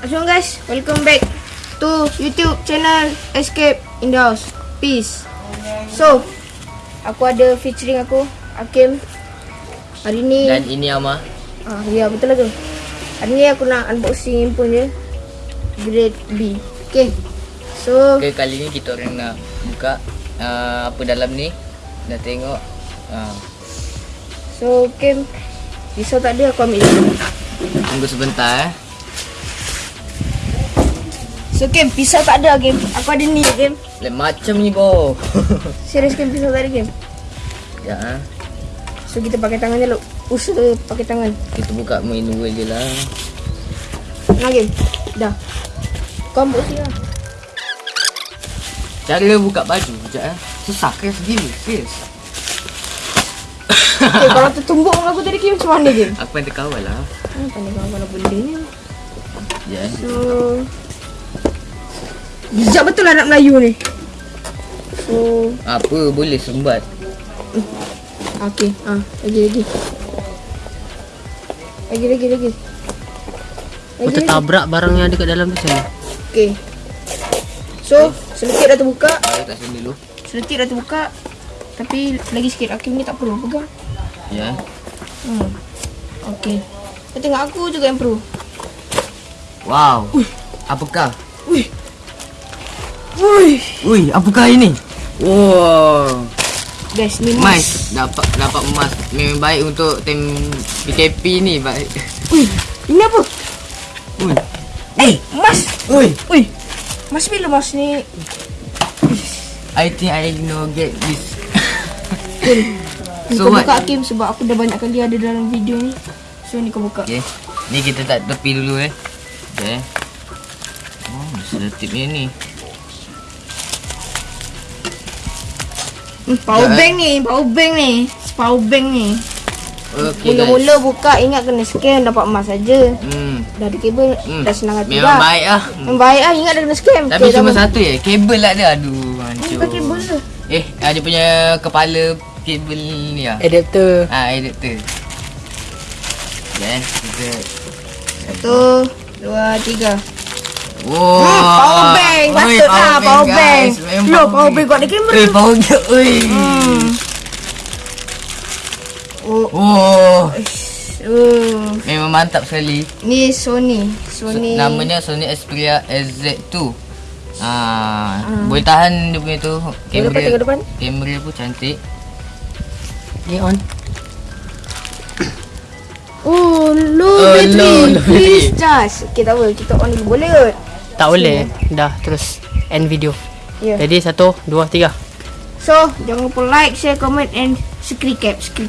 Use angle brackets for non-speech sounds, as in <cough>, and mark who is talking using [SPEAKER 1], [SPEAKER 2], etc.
[SPEAKER 1] Assalamualaikum guys, welcome back to YouTube channel Escape in the House. Peace. So, aku ada featuring aku, Hakim. Hari ni,
[SPEAKER 2] Dan ini Ama
[SPEAKER 1] ah, ya betul lah tu. Hari ni aku nak unboxing handphone je. Grade B. Okay. So,
[SPEAKER 2] Okay kali ni kita orang nak buka uh, Apa dalam ni Nak tengok uh,
[SPEAKER 1] so Hakim, pisau tak ada aku ambil dulu.
[SPEAKER 2] Tunggu sebentar eh
[SPEAKER 1] So Hakim, pisau tak ada Hakim. Aku ada ni Hakim.
[SPEAKER 2] Lain macam ni bo <laughs>
[SPEAKER 1] Serius Hakim, pisau tak ada Hakim.
[SPEAKER 2] Ya eh.
[SPEAKER 1] So kita pakai tangan je lu. Usaha pakai tangan.
[SPEAKER 2] Kita buka manual je lah
[SPEAKER 1] Nah Hakim. Dah. Kau ambil sini lah.
[SPEAKER 2] Cara buka baju Sekejap eh Susah keras gila Serius <laughs>
[SPEAKER 1] Okay, kalau tertumbuk muka aku tadi Kim macam mana Kim?
[SPEAKER 2] Aku yang terkawal lah
[SPEAKER 1] Hmm, pandai kawan-kawan benda ni.
[SPEAKER 2] Ya eh.
[SPEAKER 1] So Bijak betul anak Melayu ni. So
[SPEAKER 2] Apa boleh sumbat
[SPEAKER 1] Okay, ah, lagi lagi. Lagi lagi lagi.
[SPEAKER 3] Kau
[SPEAKER 1] Lagi lagi.
[SPEAKER 3] tertabrak barang yang ada kat dalam tu saya.
[SPEAKER 1] Okay. So, seletik dah terbuka.
[SPEAKER 2] Aku tak sini dulu
[SPEAKER 1] Seletik dah terbuka. Tapi lagi sikit Hakim ni tak perlu pegang.
[SPEAKER 2] Ya eh.
[SPEAKER 1] Hmm. Okay. Kau tengok aku juga yang perlu.
[SPEAKER 2] Wow Apakah
[SPEAKER 1] Wih. Wih.
[SPEAKER 2] Ui apakah ini Wow
[SPEAKER 1] Guys, ni
[SPEAKER 2] Mas
[SPEAKER 1] mas.
[SPEAKER 2] dapat dapat emas memang baik untuk tim PKP ni baik.
[SPEAKER 1] Wih. Ini apa?
[SPEAKER 2] Ui.
[SPEAKER 1] Eh, mas.
[SPEAKER 2] Ui.
[SPEAKER 1] Wih. Mas bila mas ni?
[SPEAKER 2] I think I know get this.
[SPEAKER 1] Ni
[SPEAKER 2] So
[SPEAKER 1] kau
[SPEAKER 2] what?
[SPEAKER 1] buka Hakim sebab aku dah banyak kali ada dalam video ni. So ni kau buka.
[SPEAKER 2] Okay. Ni kita tak tepi dulu eh. Okay. Oh, mesti ada tip ni ni.
[SPEAKER 1] Hmm, power
[SPEAKER 2] eh.
[SPEAKER 1] bank ni, power bank ni. Power bank ni.
[SPEAKER 2] Okay
[SPEAKER 1] Mula-mula buka ingat kena scan dapat emas saja.
[SPEAKER 2] Hmm.
[SPEAKER 1] Dah ada kabel,
[SPEAKER 2] hmm.
[SPEAKER 1] dah senang hati
[SPEAKER 2] Memang
[SPEAKER 1] dah.
[SPEAKER 2] baik lah.
[SPEAKER 1] Memang baik lah, ingat dah kena scam.
[SPEAKER 2] Tapi
[SPEAKER 1] Okay,
[SPEAKER 2] cuma
[SPEAKER 1] dah-
[SPEAKER 2] satu je. Kabel tak ada. Aduh, hancur.
[SPEAKER 1] Bukan kabel je.
[SPEAKER 2] Eh, ada punya kepala kabel ni lah.
[SPEAKER 3] Adapter.
[SPEAKER 2] Ah, adapter. Okay, kita
[SPEAKER 1] Satu, dua, tiga.
[SPEAKER 2] Wow.
[SPEAKER 1] Hmm, power bank.
[SPEAKER 2] Oi,
[SPEAKER 1] Patut lah power bank. Loh, power bank kau ada kamera.
[SPEAKER 2] Eh, power bank. Oi.
[SPEAKER 1] Hmm. Oh,
[SPEAKER 2] Oh,
[SPEAKER 1] oh.
[SPEAKER 2] memang mantap sekali.
[SPEAKER 1] Ni Sony.
[SPEAKER 2] So,
[SPEAKER 1] Sony.
[SPEAKER 2] namanya Sony Xperia SZ2. Ah, boleh tahan dia punya tu.
[SPEAKER 1] Depan, tengok depan.
[SPEAKER 2] Kamera pun cantik.
[SPEAKER 3] Ni on.
[SPEAKER 1] Oh, low
[SPEAKER 2] Oh,
[SPEAKER 1] battery.
[SPEAKER 2] low, low
[SPEAKER 1] Please charge. Okay, tak apa. Kita on dulu. Boleh kot?
[SPEAKER 3] Tak boleh. Dah terus end video.
[SPEAKER 1] Yeah.
[SPEAKER 3] Jadi satu, dua, tiga.
[SPEAKER 1] So, jangan lupa like, share, comment and screen cap. Screen cap.